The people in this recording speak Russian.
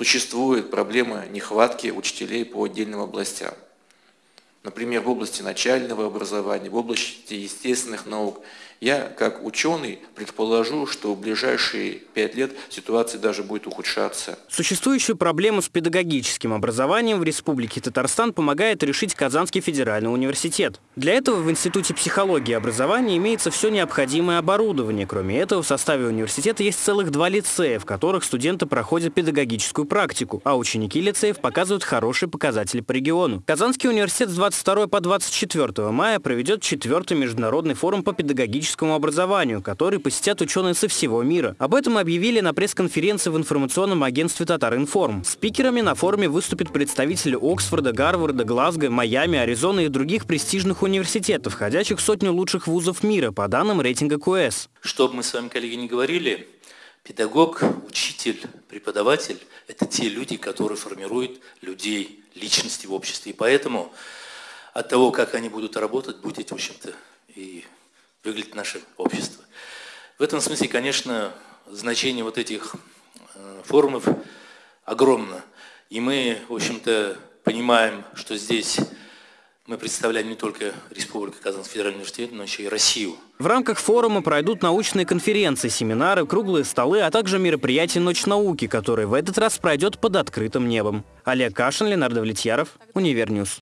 Существует проблема нехватки учителей по отдельным областям. Например, в области начального образования, в области естественных наук – я, как ученый, предположу, что в ближайшие пять лет ситуация даже будет ухудшаться. Существующую проблему с педагогическим образованием в Республике Татарстан помогает решить Казанский федеральный университет. Для этого в Институте психологии и образования имеется все необходимое оборудование. Кроме этого, в составе университета есть целых два лицея, в которых студенты проходят педагогическую практику, а ученики лицеев показывают хорошие показатели по региону. Казанский университет с 22 по 24 мая проведет четвертый международный форум по педагогическому образованию, который посетят ученые со всего мира. Об этом объявили на пресс-конференции в информационном агентстве «Татаринформ». Спикерами на форуме выступят представители Оксфорда, Гарварда, Глазго, Майами, Аризоны и других престижных университетов, входящих в сотню лучших вузов мира по данным рейтинга QS. Что бы мы с вами, коллеги, не говорили, педагог, учитель, преподаватель – это те люди, которые формируют людей, личности в обществе. И поэтому от того, как они будут работать, будет, в общем-то, и выглядит наше общество. В этом смысле, конечно, значение вот этих э, форумов огромно. И мы, в общем-то, понимаем, что здесь мы представляем не только Республику Казанский федеральный университет, но еще и Россию. В рамках форума пройдут научные конференции, семинары, круглые столы, а также мероприятие «Ночь науки», которое в этот раз пройдет под открытым небом. Олег Кашин, Ленар Давлетьяров, Univer News.